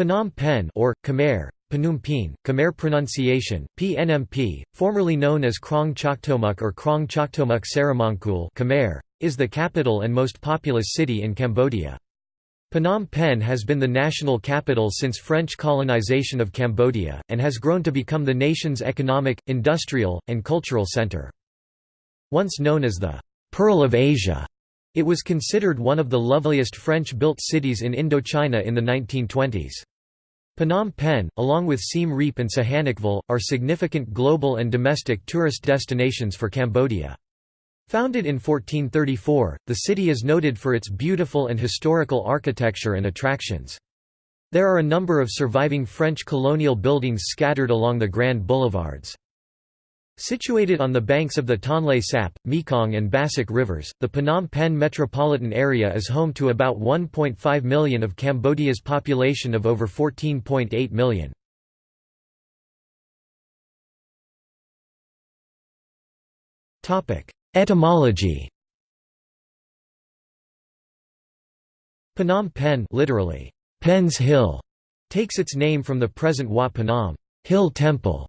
Phnom Penh or, Khmer, Phnom Penh, Khmer pronunciation, PNMP, formerly known as Krong Choktomuk or Krong Choktomuk Saramangkul Khmer, is the capital and most populous city in Cambodia. Phnom Penh has been the national capital since French colonization of Cambodia, and has grown to become the nation's economic, industrial, and cultural center. Once known as the «Pearl of Asia», it was considered one of the loveliest French-built cities in Indochina in the 1920s. Phnom Penh, along with Siem Reap and Sihanoukville, are significant global and domestic tourist destinations for Cambodia. Founded in 1434, the city is noted for its beautiful and historical architecture and attractions. There are a number of surviving French colonial buildings scattered along the grand boulevards. Situated on the banks of the Tonle Sap, Mekong and Bassac rivers, the Phnom Penh metropolitan area is home to about 1.5 million of Cambodia's population of over 14.8 million. Etymology Phnom Penh literally, Pen's Hill, takes its name from the present Wat Phnom Hill Temple,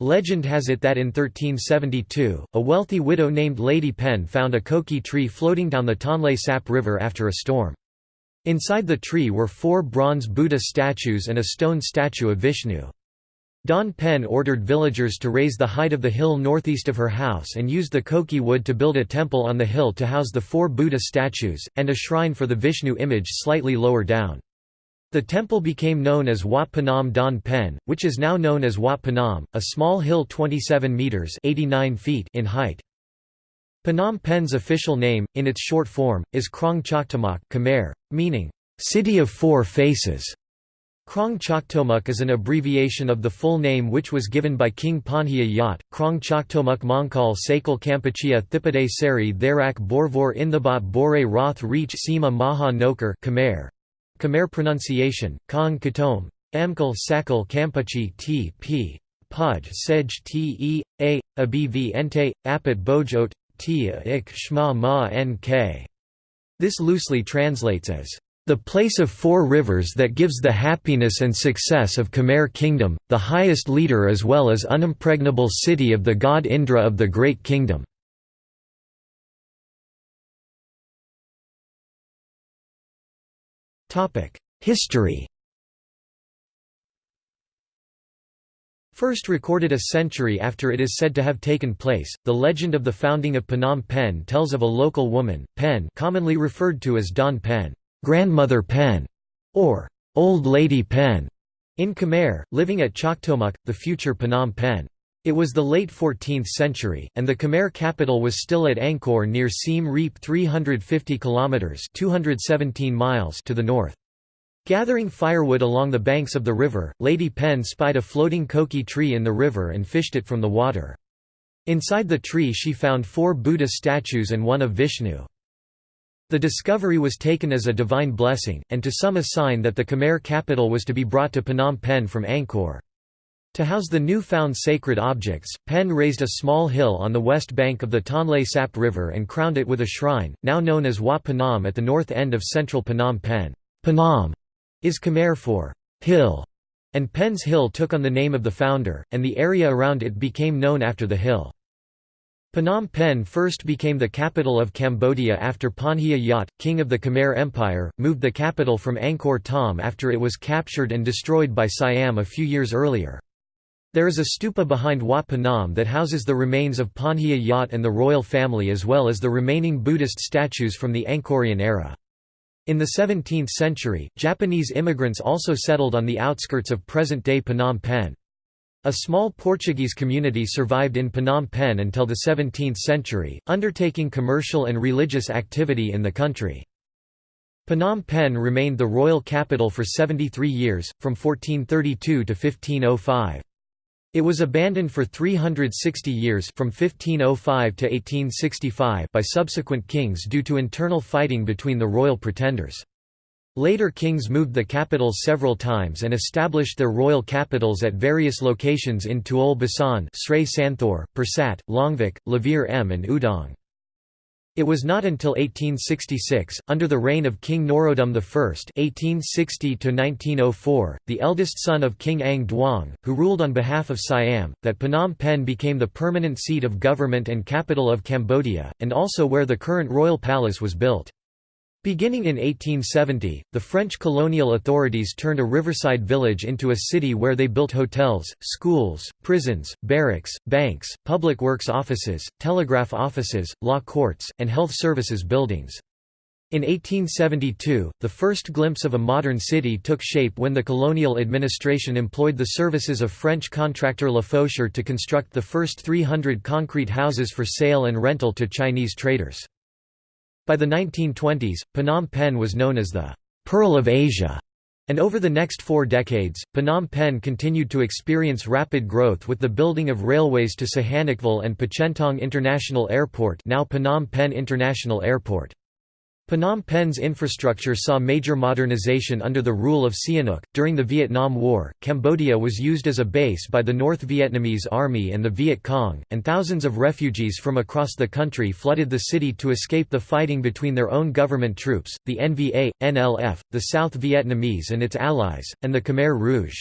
Legend has it that in 1372, a wealthy widow named Lady Pen found a koki tree floating down the Tonle Sap River after a storm. Inside the tree were four bronze Buddha statues and a stone statue of Vishnu. Don Pen ordered villagers to raise the height of the hill northeast of her house and used the koki wood to build a temple on the hill to house the four Buddha statues, and a shrine for the Vishnu image slightly lower down. The temple became known as Wat Phnom Don Pen, which is now known as Wat Phnom, a small hill 27 metres 89 feet in height. Phnom Penh's official name, in its short form, is Krong Choktomuk Khmer, meaning, "...city of four faces". Krong Choktomuk is an abbreviation of the full name which was given by King Panhia Yat, Krong Choktomuk Mongkal Sakal Kampuchea Thipade Seri Therak Borvor Inthebot Bore Roth Reach Sima Maha Nokar Khmer, Khmer pronunciation, Kong Katom, Amkal Sakal Kampuchi T p. Pudge Sej T e a abv ente apat bojot t ik shma ma nk. This loosely translates as the place of four rivers that gives the happiness and success of Khmer kingdom, the highest leader as well as unimpregnable city of the god Indra of the great kingdom. History First recorded a century after it is said to have taken place, the legend of the founding of Phnom Penh tells of a local woman, Pen commonly referred to as Don Pen, grandmother Pen, or Old Lady Pen, in Khmer, living at Choktomuk, the future Phnom Penh. It was the late 14th century, and the Khmer capital was still at Angkor near Siem Reap 350 kilometers (217 miles) to the north. Gathering firewood along the banks of the river, Lady Pen spied a floating koki tree in the river and fished it from the water. Inside the tree she found four Buddha statues and one of Vishnu. The discovery was taken as a divine blessing, and to some a sign that the Khmer capital was to be brought to Phnom Penh from Angkor. To house the new-found sacred objects, Pen raised a small hill on the west bank of the Tonle Sap River and crowned it with a shrine, now known as Wat Phnom at the north end of central Phnom Penh. Phnom is Khmer for hill, and Pen's Hill took on the name of the founder, and the area around it became known after the hill. Phnom Penh first became the capital of Cambodia after Panhia Yat, king of the Khmer Empire, moved the capital from Angkor Thom after it was captured and destroyed by Siam a few years earlier. There is a stupa behind Wat Phnom that houses the remains of Panhia Yat and the royal family as well as the remaining Buddhist statues from the Angkorian era. In the 17th century, Japanese immigrants also settled on the outskirts of present-day Phnom Penh. A small Portuguese community survived in Phnom Penh until the 17th century, undertaking commercial and religious activity in the country. Phnom Penh remained the royal capital for 73 years, from 1432 to 1505. It was abandoned for 360 years from 1505 to 1865 by subsequent kings due to internal fighting between the royal pretenders. Later kings moved the capitals several times and established their royal capitals at various locations in Tuol Basan, Srey Santhor, Pursat, Longvek, Lavir M and Udong. It was not until 1866, under the reign of King Norodom I (1860–1904), the eldest son of King Ang Duong, who ruled on behalf of Siam, that Phnom Penh became the permanent seat of government and capital of Cambodia, and also where the current royal palace was built. Beginning in 1870, the French colonial authorities turned a riverside village into a city where they built hotels, schools, prisons, barracks, banks, public works offices, telegraph offices, law courts, and health services buildings. In 1872, the first glimpse of a modern city took shape when the colonial administration employed the services of French contractor Lafaucheur to construct the first 300 concrete houses for sale and rental to Chinese traders. By the 1920s, Phnom Penh was known as the «Pearl of Asia», and over the next four decades, Phnom Penh continued to experience rapid growth with the building of railways to Sihanoukville and Pochentong International Airport now Phnom Penh International Airport. Phnom Penh's infrastructure saw major modernization under the rule of Sihanouk. During the Vietnam War, Cambodia was used as a base by the North Vietnamese Army and the Viet Cong, and thousands of refugees from across the country flooded the city to escape the fighting between their own government troops, the NVA, NLF, the South Vietnamese and its allies, and the Khmer Rouge.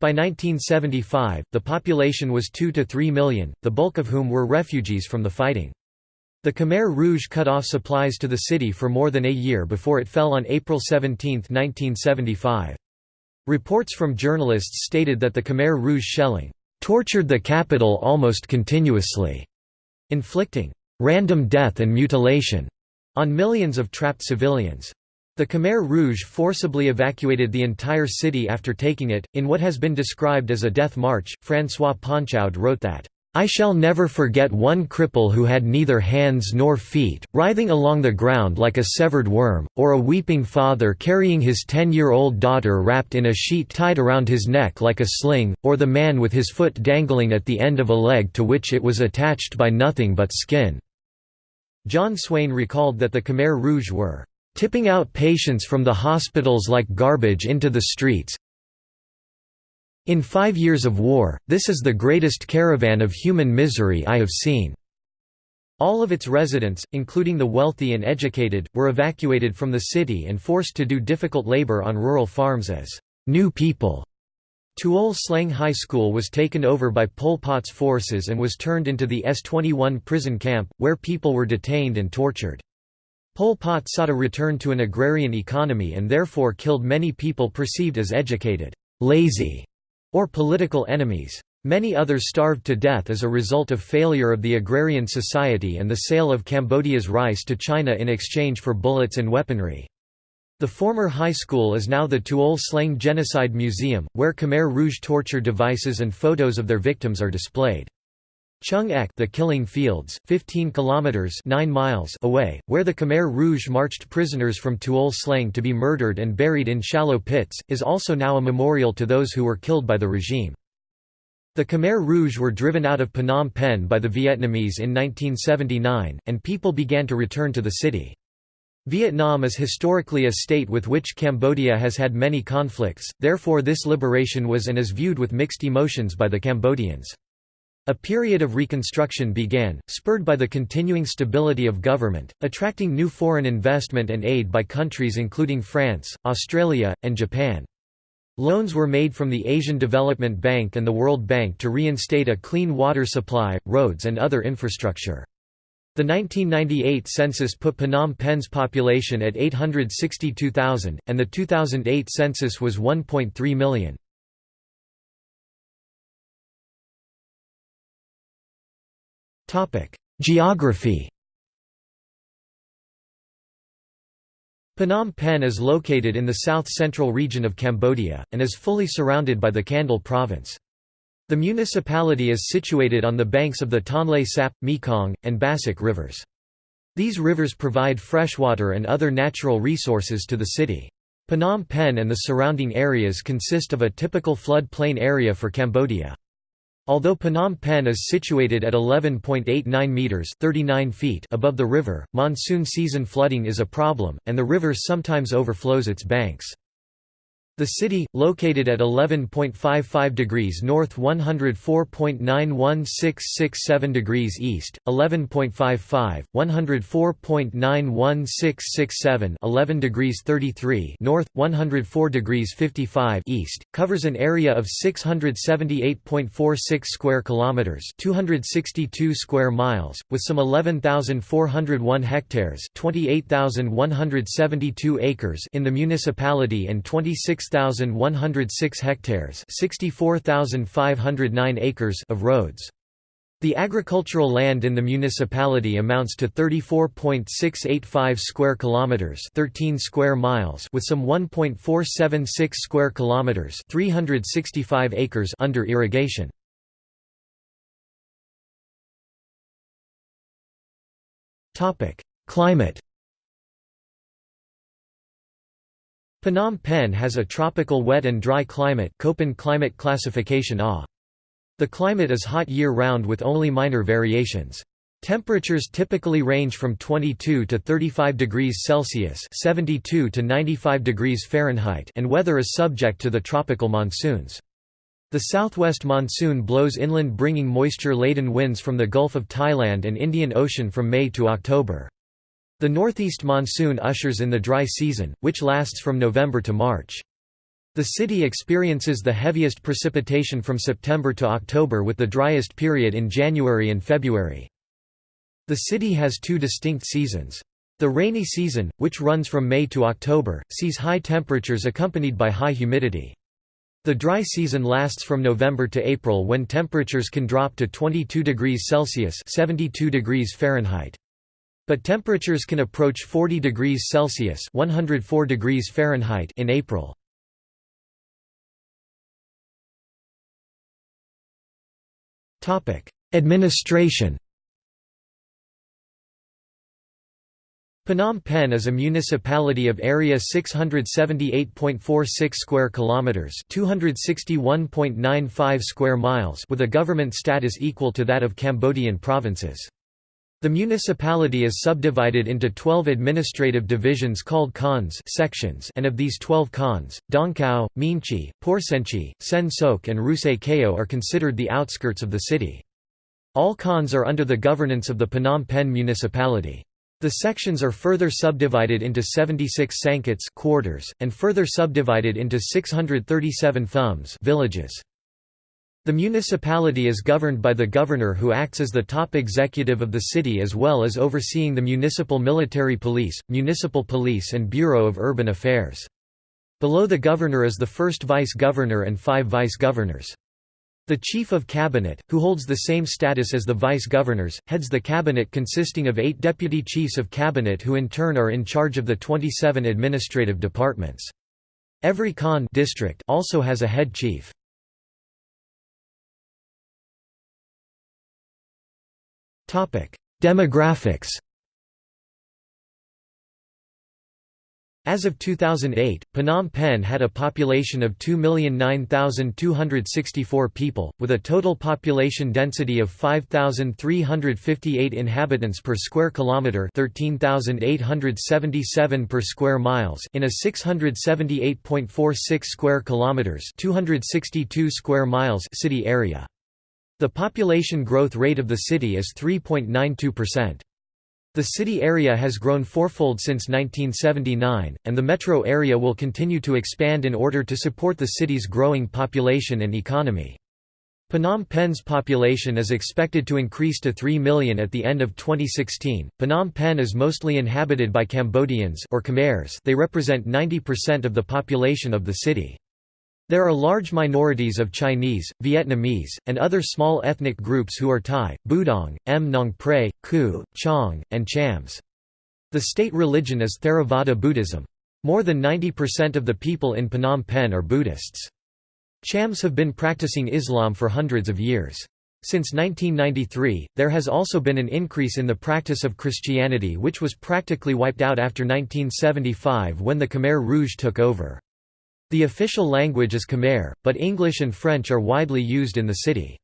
By 1975, the population was 2 to 3 million, the bulk of whom were refugees from the fighting. The Khmer Rouge cut off supplies to the city for more than a year before it fell on April 17, 1975. Reports from journalists stated that the Khmer Rouge shelling tortured the capital almost continuously, inflicting random death and mutilation on millions of trapped civilians. The Khmer Rouge forcibly evacuated the entire city after taking it. In what has been described as a death march, Francois Ponchaud wrote that, I shall never forget one cripple who had neither hands nor feet, writhing along the ground like a severed worm, or a weeping father carrying his ten-year-old daughter wrapped in a sheet tied around his neck like a sling, or the man with his foot dangling at the end of a leg to which it was attached by nothing but skin." John Swain recalled that the Khmer Rouge were "...tipping out patients from the hospitals like garbage into the streets, in five years of war, this is the greatest caravan of human misery I have seen." All of its residents, including the wealthy and educated, were evacuated from the city and forced to do difficult labor on rural farms as new people. Tuol Sleng High School was taken over by Pol Pot's forces and was turned into the S-21 prison camp, where people were detained and tortured. Pol Pot sought a return to an agrarian economy and therefore killed many people perceived as educated, lazy, or political enemies. Many others starved to death as a result of failure of the agrarian society and the sale of Cambodia's rice to China in exchange for bullets and weaponry. The former high school is now the Tuol Sleng Genocide Museum, where Khmer Rouge torture devices and photos of their victims are displayed. Choeung Ek the Killing Fields, 15 kilometers 9 miles away, where the Khmer Rouge marched prisoners from Tuol Sleng to be murdered and buried in shallow pits, is also now a memorial to those who were killed by the regime. The Khmer Rouge were driven out of Phnom Penh by the Vietnamese in 1979, and people began to return to the city. Vietnam is historically a state with which Cambodia has had many conflicts, therefore this liberation was and is viewed with mixed emotions by the Cambodians. A period of reconstruction began, spurred by the continuing stability of government, attracting new foreign investment and aid by countries including France, Australia, and Japan. Loans were made from the Asian Development Bank and the World Bank to reinstate a clean water supply, roads and other infrastructure. The 1998 census put Phnom Penh's population at 862,000, and the 2008 census was 1.3 million. Geography Phnom Penh is located in the south-central region of Cambodia, and is fully surrounded by the Kandal province. The municipality is situated on the banks of the Tonle Sap, Mekong, and Bassac rivers. These rivers provide freshwater and other natural resources to the city. Phnom Penh and the surrounding areas consist of a typical flood plain area for Cambodia. Although Phnom Penh is situated at 11.89 meters (39 feet) above the river, monsoon season flooding is a problem, and the river sometimes overflows its banks. The city, located at 11.55 degrees north 104.91667 degrees east, 11.55, 104.91667 11 degrees 33 north, 104 degrees 55 east, covers an area of 678.46 square kilometers 262 square miles, with some 11,401 hectares 28,172 acres in the municipality and 26 6,106 hectares 64,509 acres of roads. The agricultural land in the municipality amounts to 34.685 square kilometers, 13 square miles, with some 1.476 square kilometers, 365 acres under irrigation. Topic: Climate Phnom Penh has a tropical wet and dry climate Köppen climate classification A. The climate is hot year-round with only minor variations. Temperatures typically range from 22 to 35 degrees Celsius (72 to 95 degrees Fahrenheit) and weather is subject to the tropical monsoons. The southwest monsoon blows inland bringing moisture-laden winds from the Gulf of Thailand and Indian Ocean from May to October. The northeast monsoon ushers in the dry season, which lasts from November to March. The city experiences the heaviest precipitation from September to October with the driest period in January and February. The city has two distinct seasons. The rainy season, which runs from May to October, sees high temperatures accompanied by high humidity. The dry season lasts from November to April when temperatures can drop to 22 degrees Celsius 72 degrees Fahrenheit. But temperatures can approach 40 degrees Celsius 104 degrees Fahrenheit in April. Administration Phnom Penh is a municipality of area 678.46 square kilometers, 261.95 square miles, with a government status equal to that of Cambodian provinces. The municipality is subdivided into 12 administrative divisions called khans sections and of these 12 khans, Dangkao, Meanchey, Porsenchey, Sen Sok and Russey Keo are considered the outskirts of the city. All khans are under the governance of the Phnom Penh municipality. The sections are further subdivided into 76 sangkats quarters, and further subdivided into 637 thumbs villages. The municipality is governed by the governor who acts as the top executive of the city as well as overseeing the municipal military police, municipal police and Bureau of Urban Affairs. Below the governor is the first vice-governor and five vice-governors. The Chief of Cabinet, who holds the same status as the vice-governors, heads the cabinet consisting of eight deputy chiefs of cabinet who in turn are in charge of the 27 administrative departments. Every Khan district also has a head chief. Demographics As of 2008, Phnom Penh had a population of 2,009,264 people, with a total population density of 5,358 inhabitants per square kilometre 13,877 per square miles in a 678.46 square kilometres 262 square miles city area. The population growth rate of the city is 3.92%. The city area has grown fourfold since 1979, and the metro area will continue to expand in order to support the city's growing population and economy. Phnom Penh's population is expected to increase to 3 million at the end of 2016. Phnom Penh is mostly inhabited by Cambodians or Khmers. They represent 90% of the population of the city. There are large minorities of Chinese, Vietnamese, and other small ethnic groups who are Thai, Budong, M Nong Pre, Ku, Chong, and Chams. The state religion is Theravada Buddhism. More than 90% of the people in Phnom Penh are Buddhists. Chams have been practicing Islam for hundreds of years. Since 1993, there has also been an increase in the practice of Christianity which was practically wiped out after 1975 when the Khmer Rouge took over. The official language is Khmer, but English and French are widely used in the city.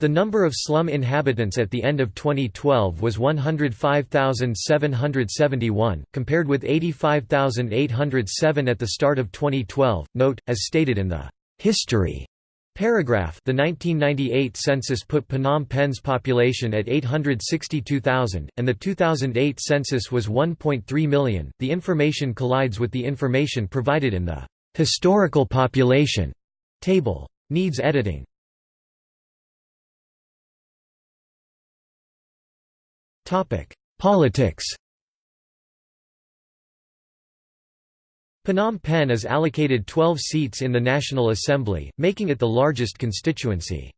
The number of slum inhabitants at the end of 2012 was 105,771, compared with 85,807 at the start of 2012. Note, as stated in the history paragraph, the 1998 census put Phnom Penh's population at 862,000, and the 2008 census was 1.3 million. The information collides with the information provided in the historical population table. Needs editing. Topic: Politics Phnom Penh is allocated 12 seats in the National Assembly, making it the largest constituency.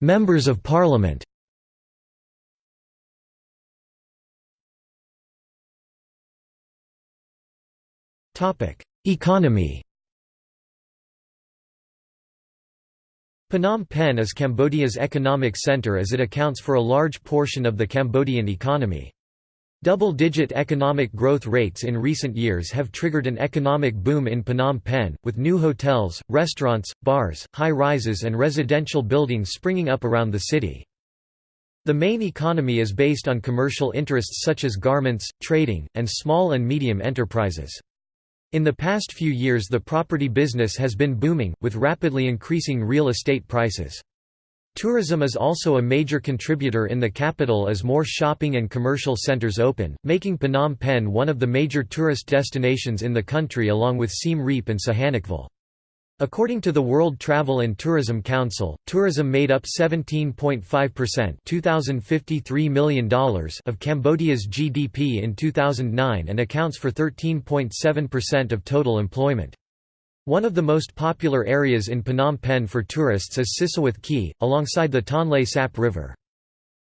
Members of Parliament Economy Phnom Penh is Cambodia's economic center as it accounts for a large portion of the Cambodian economy. Double-digit economic growth rates in recent years have triggered an economic boom in Phnom Penh, with new hotels, restaurants, bars, high-rises and residential buildings springing up around the city. The main economy is based on commercial interests such as garments, trading, and small and medium enterprises. In the past few years the property business has been booming, with rapidly increasing real estate prices. Tourism is also a major contributor in the capital as more shopping and commercial centers open, making Phnom Penh one of the major tourist destinations in the country along with Siem Reap and Sihanoukville. According to the World Travel and Tourism Council, tourism made up 17.5% $2,053 million of Cambodia's GDP in 2009 and accounts for 13.7% of total employment. One of the most popular areas in Phnom Penh for tourists is Sisowath Quay, alongside the Tonle Sap River.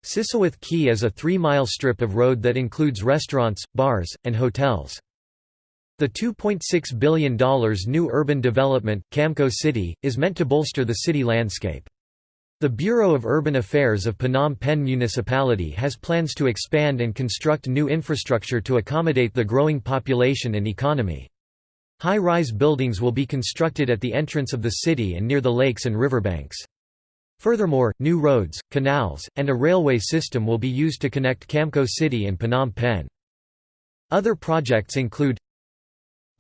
Sisowath Quay is a three-mile strip of road that includes restaurants, bars, and hotels. The $2.6 billion new urban development, Camko City, is meant to bolster the city landscape. The Bureau of Urban Affairs of Phnom Penh Municipality has plans to expand and construct new infrastructure to accommodate the growing population and economy. High-rise buildings will be constructed at the entrance of the city and near the lakes and riverbanks. Furthermore, new roads, canals, and a railway system will be used to connect Camko City and Phnom Penh. Other projects include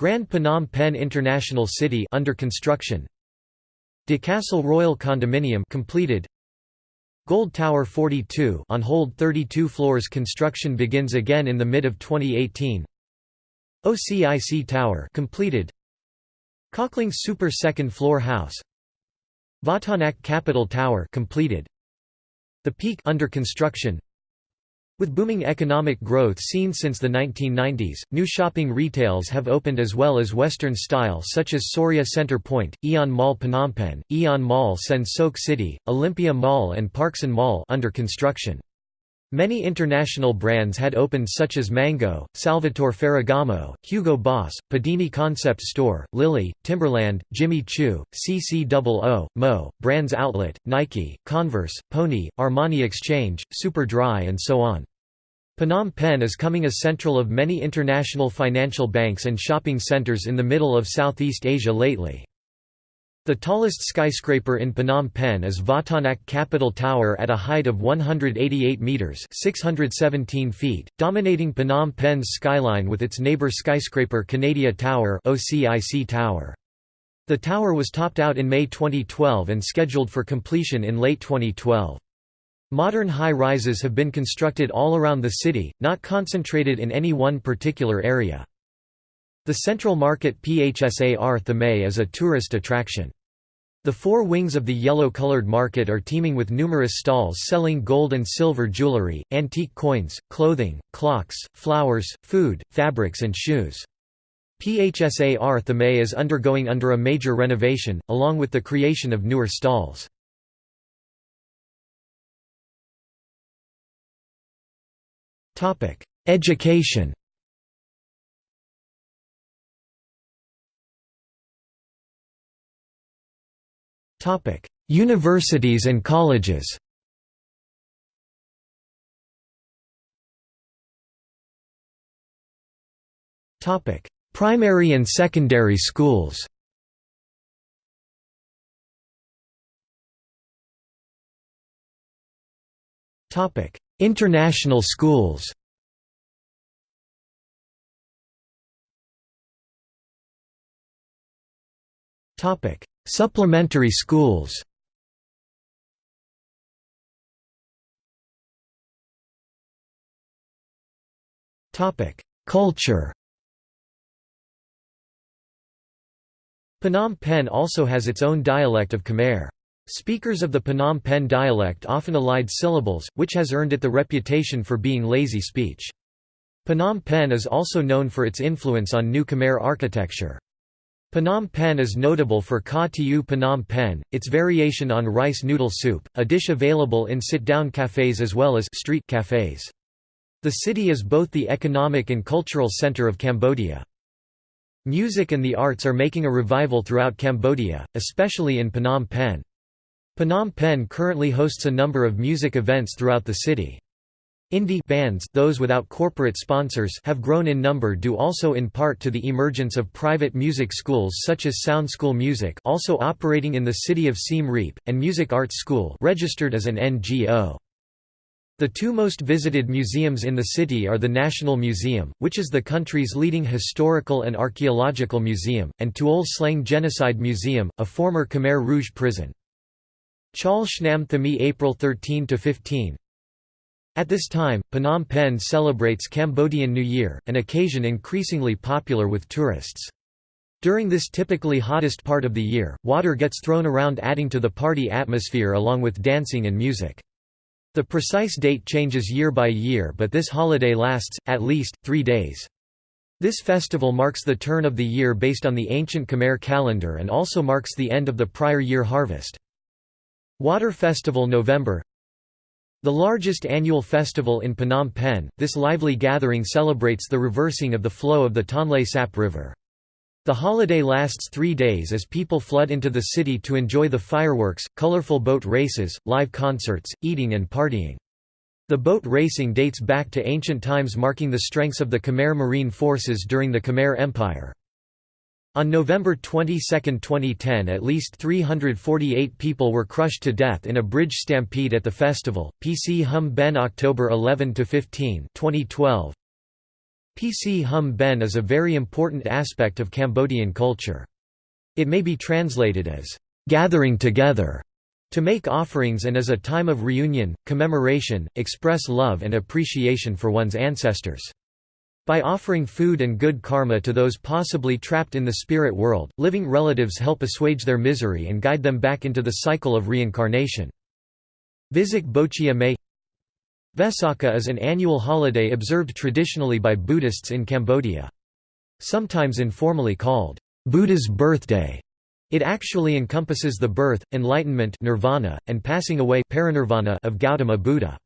Grand Phnom Penh International City under construction. De Castle Royal Condominium completed. Gold Tower 42 on hold 32 floors construction begins again in the mid of 2018. OCIC Tower completed. Cockling Super second floor house. Vatanak Capital Tower completed. The Peak under construction. With booming economic growth seen since the 1990s, new shopping retails have opened as well as Western style such as Sorya Center Point, Aeon Mall Phnom Penh, Aeon Mall Sen Sok City, Olympia Mall and Parkson Mall under construction. Many international brands had opened such as Mango, Salvatore Ferragamo, Hugo Boss, Padini Concept Store, Lily, Timberland, Jimmy Choo, CCOO, Mo, Brands Outlet, Nike, Converse, Pony, Armani Exchange, Superdry and so on. Phnom Penh is coming a central of many international financial banks and shopping centers in the middle of Southeast Asia lately. The tallest skyscraper in Phnom Penh is Vatanak Capital Tower at a height of 188 metres 617 feet, dominating Phnom Penh's skyline with its neighbour skyscraper Canadia Tower OCIC Tower. The tower was topped out in May 2012 and scheduled for completion in late 2012. Modern high-rises have been constructed all around the city, not concentrated in any one particular area. The Central Market Phsar Thmei is a tourist attraction. The four wings of the yellow-colored market are teeming with numerous stalls selling gold and silver jewelry, antique coins, clothing, clocks, flowers, food, fabrics and shoes. Phsar Thmei is undergoing under a major renovation, along with the creation of newer stalls. Education Universities and colleges Topic: Primary and secondary schools. Topic: International schools. Topic: Supplementary schools Culture Phnom Penh also has its own dialect of Khmer. Speakers of the Phnom Penh dialect often elide syllables, which has earned it the reputation for being lazy speech. Phnom Penh is also known for its influence on New Khmer architecture. Phnom Penh is notable for Ka Tiu Phnom Penh, its variation on rice noodle soup, a dish available in sit-down cafes as well as street cafes. The city is both the economic and cultural center of Cambodia. Music and the arts are making a revival throughout Cambodia, especially in Phnom Penh. Phnom Penh currently hosts a number of music events throughout the city. Indie bands those without corporate sponsors have grown in number due also in part to the emergence of private music schools such as Sound School Music also operating in the city of Siem Reap, and Music Arts School registered as an NGO. The two most visited museums in the city are the National Museum, which is the country's leading historical and archaeological museum, and Tuol Sleng Genocide Museum, a former Khmer Rouge prison. Chal Shnam Thami April 13–15 at this time, Phnom Penh celebrates Cambodian New Year, an occasion increasingly popular with tourists. During this typically hottest part of the year, water gets thrown around adding to the party atmosphere along with dancing and music. The precise date changes year by year but this holiday lasts, at least, three days. This festival marks the turn of the year based on the ancient Khmer calendar and also marks the end of the prior year harvest. Water Festival November the largest annual festival in Phnom Penh, this lively gathering celebrates the reversing of the flow of the Tonle Sap River. The holiday lasts three days as people flood into the city to enjoy the fireworks, colorful boat races, live concerts, eating and partying. The boat racing dates back to ancient times marking the strengths of the Khmer marine forces during the Khmer Empire. On November 22, 2010 at least 348 people were crushed to death in a bridge stampede at the festival. Pchum Ben October 11–15 2012. Pchum Ben is a very important aspect of Cambodian culture. It may be translated as, "...gathering together", to make offerings and as a time of reunion, commemoration, express love and appreciation for one's ancestors. By offering food and good karma to those possibly trapped in the spirit world, living relatives help assuage their misery and guide them back into the cycle of reincarnation. Visak Bochea May Vesakha is an annual holiday observed traditionally by Buddhists in Cambodia. Sometimes informally called, Buddha's birthday, it actually encompasses the birth, enlightenment nirvana, and passing away of Gautama Buddha.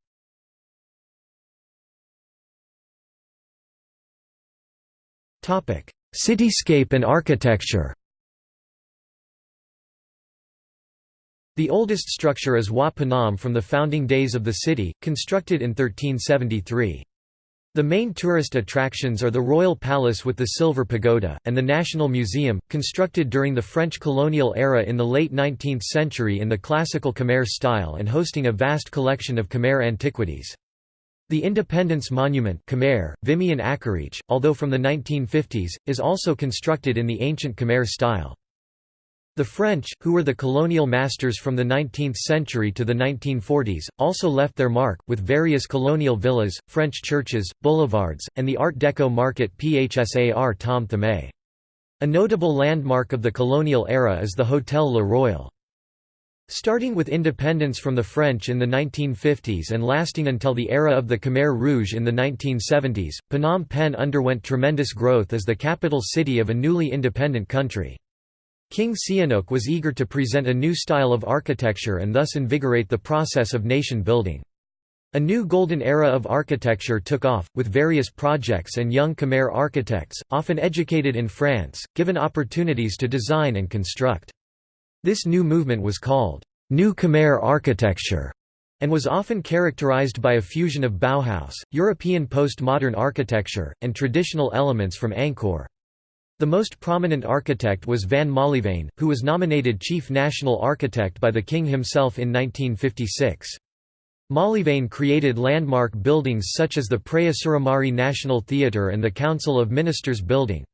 Cityscape and architecture The oldest structure is Wat Phnom from the founding days of the city, constructed in 1373. The main tourist attractions are the Royal Palace with the Silver Pagoda, and the National Museum, constructed during the French colonial era in the late 19th century in the classical Khmer style and hosting a vast collection of Khmer antiquities. The Independence Monument Khmer, Vimian Akarich, although from the 1950s, is also constructed in the ancient Khmer style. The French, who were the colonial masters from the 19th century to the 1940s, also left their mark, with various colonial villas, French churches, boulevards, and the Art Deco market Phsar Thom Thmei. A notable landmark of the colonial era is the Hotel Le Royal. Starting with independence from the French in the 1950s and lasting until the era of the Khmer Rouge in the 1970s, Phnom Penh underwent tremendous growth as the capital city of a newly independent country. King Sihanouk was eager to present a new style of architecture and thus invigorate the process of nation building. A new golden era of architecture took off, with various projects and young Khmer architects, often educated in France, given opportunities to design and construct. This new movement was called New Khmer architecture and was often characterized by a fusion of Bauhaus, European postmodern architecture, and traditional elements from Angkor. The most prominent architect was Vann Molyvann, who was nominated chief national architect by the king himself in 1956. Molyvann created landmark buildings such as the Preah Suramarit National Theatre and the Council of Ministers Building.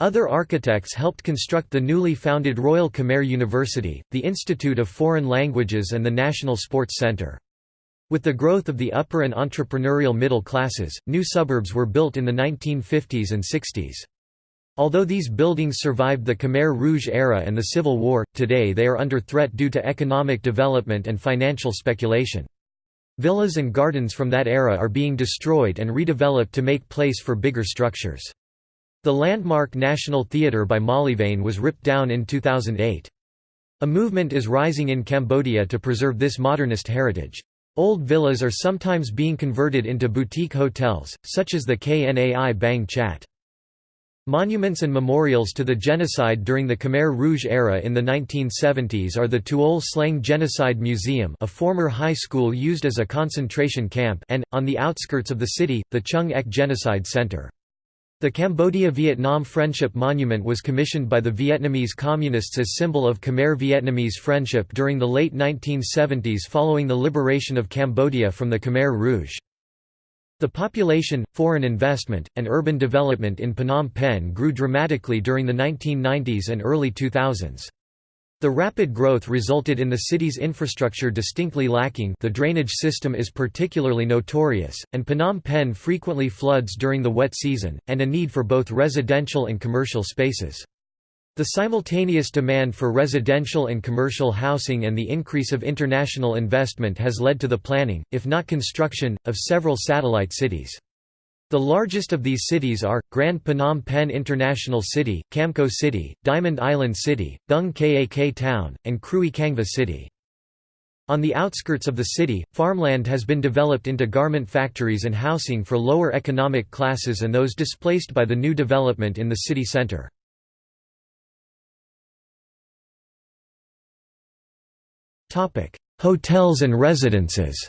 Other architects helped construct the newly founded Royal Khmer University, the Institute of Foreign Languages and the National Sports Centre. With the growth of the upper and entrepreneurial middle classes, new suburbs were built in the 1950s and 60s. Although these buildings survived the Khmer Rouge era and the Civil War, today they are under threat due to economic development and financial speculation. Villas and gardens from that era are being destroyed and redeveloped to make place for bigger structures. The landmark National Theatre by Molyvann was ripped down in 2008. A movement is rising in Cambodia to preserve this modernist heritage. Old villas are sometimes being converted into boutique hotels, such as the Knai Bang Chat. Monuments and memorials to the genocide during the Khmer Rouge era in the 1970s are the Tuol Sleng Genocide Museum a former high school used as a concentration camp and, on the outskirts of the city, the Choeung Ek Genocide Center. The Cambodia-Vietnam Friendship Monument was commissioned by the Vietnamese Communists as symbol of Khmer-Vietnamese friendship during the late 1970s following the liberation of Cambodia from the Khmer Rouge. The population, foreign investment, and urban development in Phnom Penh grew dramatically during the 1990s and early 2000s. The rapid growth resulted in the city's infrastructure distinctly lacking the drainage system is particularly notorious, and Phnom Penh frequently floods during the wet season, and a need for both residential and commercial spaces. The simultaneous demand for residential and commercial housing and the increase of international investment has led to the planning, if not construction, of several satellite cities. The largest of these cities are, Grand Phnom Penh International City, Camko City, Diamond Island City, Boeung Kak Town, and Krui Kangva City. On the outskirts of the city, farmland has been developed into garment factories and housing for lower economic classes and those displaced by the new development in the city centre. Hotels and residences.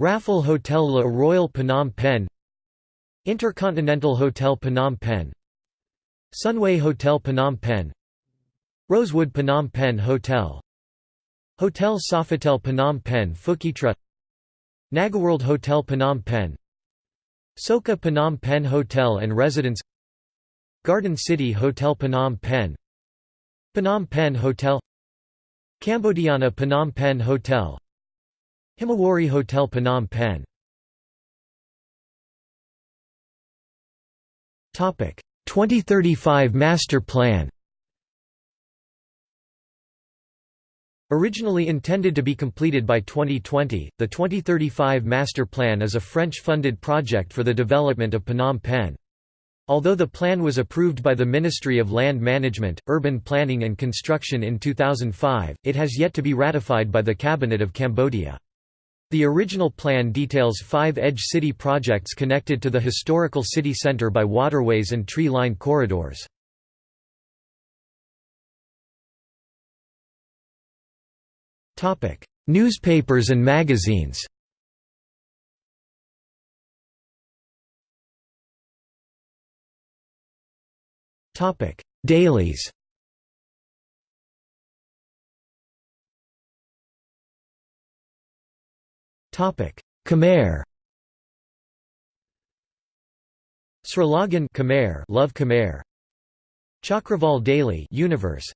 Raffle Hotel Le Royal Phnom Penh Intercontinental Hotel Phnom Penh Sunway Hotel Phnom Penh Rosewood Phnom Penh Hotel Hotel Sofitel Phnom Penh Phuket Nagaworld Hotel Phnom Penh Soka Phnom Penh Hotel and Residence Garden City Hotel Phnom Penh Phnom Penh Hotel Cambodiana Phnom Penh Hotel Himawari Hotel Phnom Penh 2035 Master Plan Originally intended to be completed by 2020, the 2035 Master Plan is a French-funded project for the development of Phnom Penh. Although the plan was approved by the Ministry of Land Management, Urban Planning and Construction in 2005, it has yet to be ratified by the Cabinet of Cambodia. The original plan details five edge city projects connected to the historical city centre by waterways and tree-lined corridors. Newspapers and magazines Dailies. Khmer. Srilagan Khmer, Love Khmer. Chakraval Daily, Universe.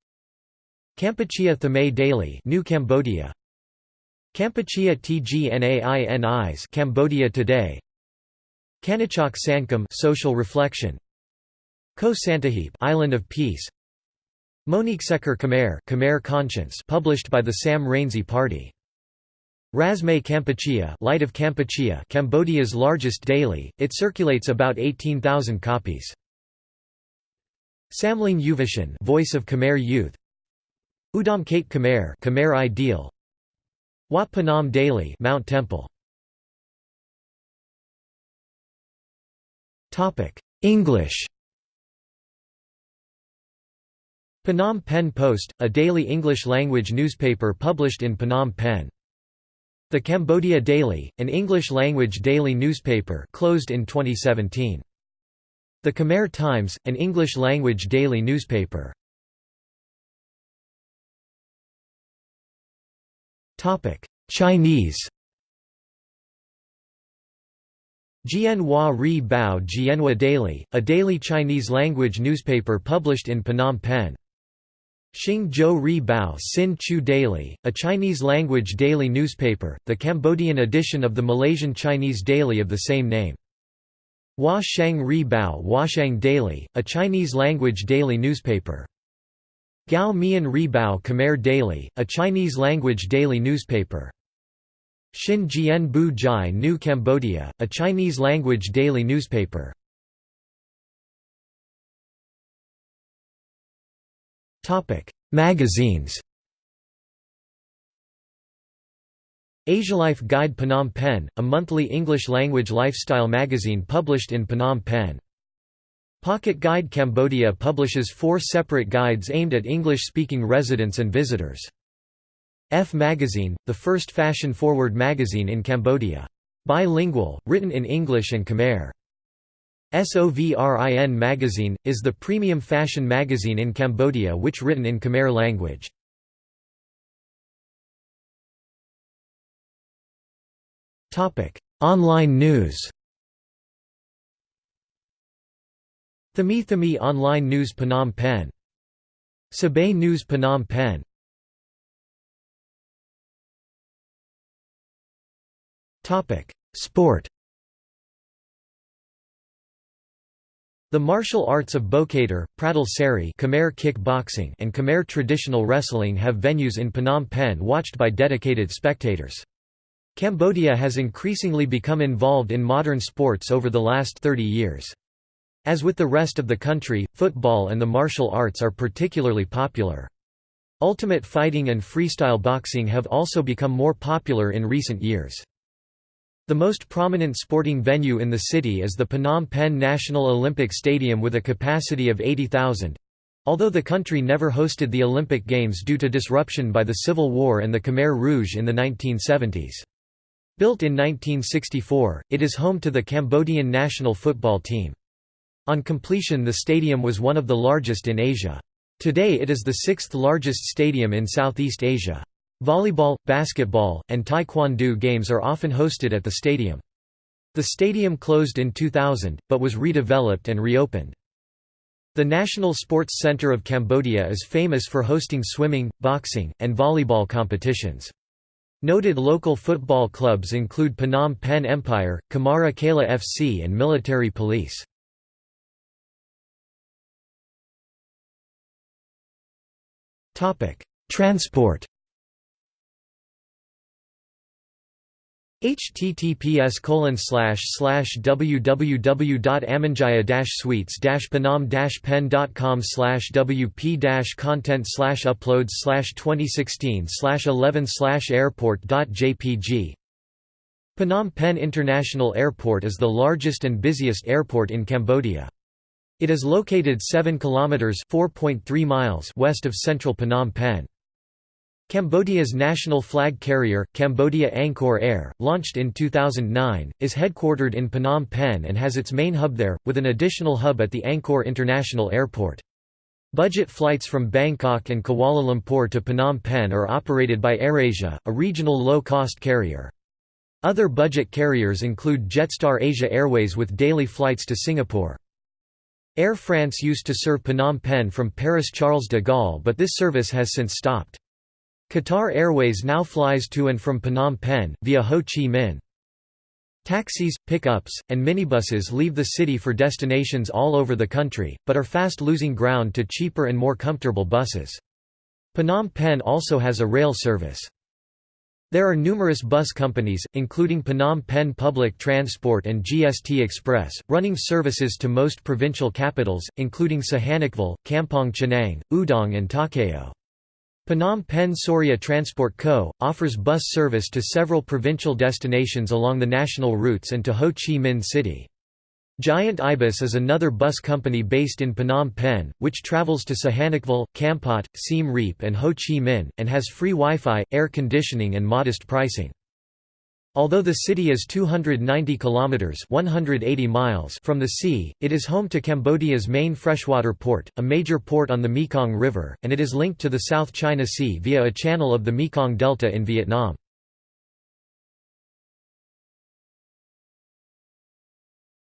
Kampuchea Thamay Daily, New Cambodia. Kampuchea Tgnains, Cambodia Today. Kanichok Sankum, Social Reflection. Ko Santahip Island of Peace Monique Seker Khmer Khmer Conscience published by the Sam Rainsy Party Rasmei Kampuchea Light of Kampuchea Cambodia's largest daily, it circulates about 18,000 copies. Samling Yuvashan Voice of Khmer Youth Udom Kate Khmer Khmer Ideal Wat Phnom Daily Mount Temple Topic: English Phnom Penh Post, a daily English-language newspaper published in Phnom Penh. The Cambodia Daily, an English-language daily newspaper closed in 2017. The Khmer Times, an English-language daily newspaper. Chinese Jianhua Ri Bao Jianhua Daily, a daily Chinese-language newspaper published in Phnom Penh. Xing Zhou Bao Sin Chew Daily, a Chinese-language daily newspaper, the Cambodian edition of the Malaysian Chinese daily of the same name. Hua Shang Ri Bao Huashang Daily, a Chinese-language daily newspaper. Gao Mian Ri Bao Khmer Daily, a Chinese-language daily newspaper. Xin Jian Bu Jai New Cambodia, a Chinese-language daily newspaper. Magazines Asialife Guide Phnom Penh, a monthly English-language lifestyle magazine published in Phnom Penh. Pocket Guide Cambodia publishes four separate guides aimed at English-speaking residents and visitors. F Magazine, the first fashion-forward magazine in Cambodia. Bilingual, written in English and Khmer. SOVRIN magazine, is the premium fashion magazine in Cambodia which written in Khmer language. Online news Thmey Thmey Online News Phnom Penh. Sabay News Phnom Penh. Sport The martial arts of Bokator, Pradal Seri Khmer kickboxing and Khmer traditional wrestling have venues in Phnom Penh watched by dedicated spectators. Cambodia has increasingly become involved in modern sports over the last 30 years. As with the rest of the country, football and the martial arts are particularly popular. Ultimate fighting and freestyle boxing have also become more popular in recent years. The most prominent sporting venue in the city is the Phnom Penh National Olympic Stadium with a capacity of 80,000. Although the country never hosted the Olympic Games due to disruption by the Civil War and the Khmer Rouge in the 1970s. Built in 1964, it is home to the Cambodian national football team. On completion the stadium was one of the largest in Asia. Today it is the sixth largest stadium in Southeast Asia. Volleyball, basketball, and taekwondo games are often hosted at the stadium. The stadium closed in 2000, but was redeveloped and reopened. The National Sports Center of Cambodia is famous for hosting swimming, boxing, and volleyball competitions. Noted local football clubs include Phnom Penh Empire, Khemara Keila FC and Military Police. Transport https www.amanjaya sweets panam pen.com wp content uploads 2016 11 airport.jpg Phnom Penh International Airport is the largest and busiest airport in Cambodia. It is located 7 kilometers (4.3 miles) west of central Phnom Penh. Cambodia's national flag carrier, Cambodia Angkor Air, launched in 2009, is headquartered in Phnom Penh and has its main hub there, with an additional hub at the Angkor International Airport. Budget flights from Bangkok and Kuala Lumpur to Phnom Penh are operated by AirAsia, a regional low-cost carrier. Other budget carriers include Jetstar Asia Airways with daily flights to Singapore. Air France used to serve Phnom Penh from Paris Charles de Gaulle but this service has since stopped. Qatar Airways now flies to and from Phnom Penh, via Ho Chi Minh. Taxis, pickups, and minibuses leave the city for destinations all over the country, but are fast losing ground to cheaper and more comfortable buses. Phnom Penh also has a rail service. There are numerous bus companies, including Phnom Penh Public Transport and GST Express, running services to most provincial capitals, including Sihanoukville, Kampong Chhnang, Udong and Takeo. Phnom Penh Sorya Transport Co., offers bus service to several provincial destinations along the national routes and to Ho Chi Minh City. Giant Ibis is another bus company based in Phnom Penh, which travels to Sihanoukville, Kampot, Siem Reap and Ho Chi Minh, and has free Wi-Fi, air conditioning and modest pricing. Although the city is 290 kilometers (180 miles) from the sea, it is home to Cambodia's main freshwater port, a major port on the Mekong River, and it is linked to the South China Sea via a channel of the Mekong Delta in Vietnam.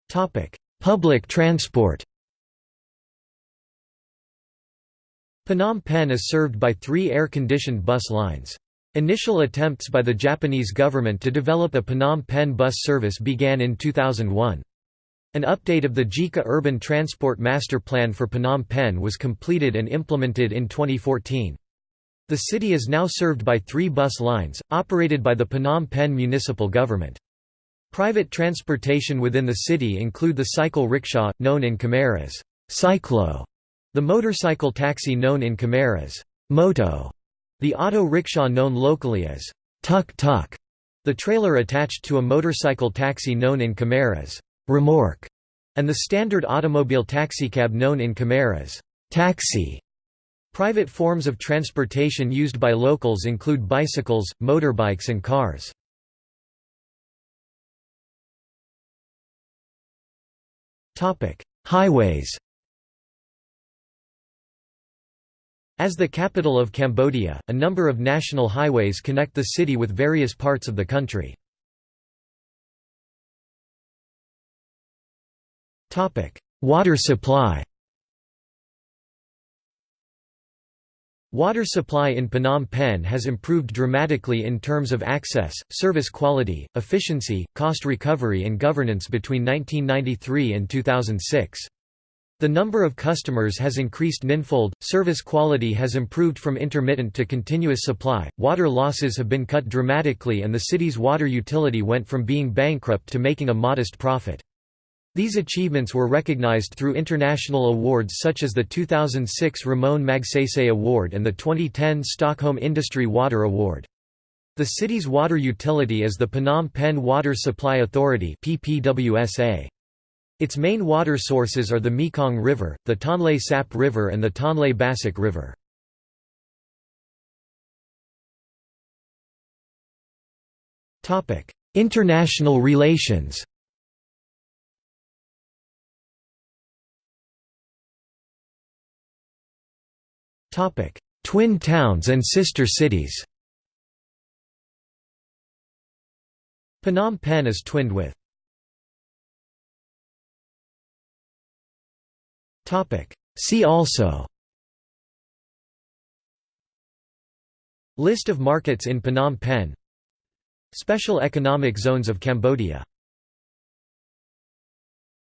Topic: Public transport. Phnom Penh is served by 3 air-conditioned bus lines. Initial attempts by the Japanese government to develop a Phnom Penh bus service began in 2001. An update of the JICA Urban Transport Master Plan for Phnom Penh was completed and implemented in 2014. The city is now served by three bus lines, operated by the Phnom Penh municipal government. Private transportation within the city include the cycle rickshaw, known in Khmer as cyclo, the motorcycle taxi known in Khmer as moto, the auto rickshaw known locally as tuk-tuk, the trailer attached to a motorcycle taxi known in Khmer as remorque, and the standard automobile taxicab known in Khmer as taxi. Private forms of transportation used by locals include bicycles, motorbikes and cars. Highways As the capital of Cambodia, a number of national highways connect the city with various parts of the country. Water supply Water supply in Phnom Penh has improved dramatically in terms of access, service quality, efficiency, cost recovery and governance between 1993 and 2006. The number of customers has increased ninfold, service quality has improved from intermittent to continuous supply, water losses have been cut dramatically and the city's water utility went from being bankrupt to making a modest profit. These achievements were recognized through international awards such as the 2006 Ramon Magsaysay Award and the 2010 Stockholm Industry Water Award. The city's water utility is the Phnom Penh Water Supply Authority PPWSA. Its main water sources are the Mekong River, the Tonle Sap River and the Tonle Bassac River. International relations Twin towns and sister cities Phnom Penh is twinned with See also. List of markets in Phnom Penh. Special Economic Zones of Cambodia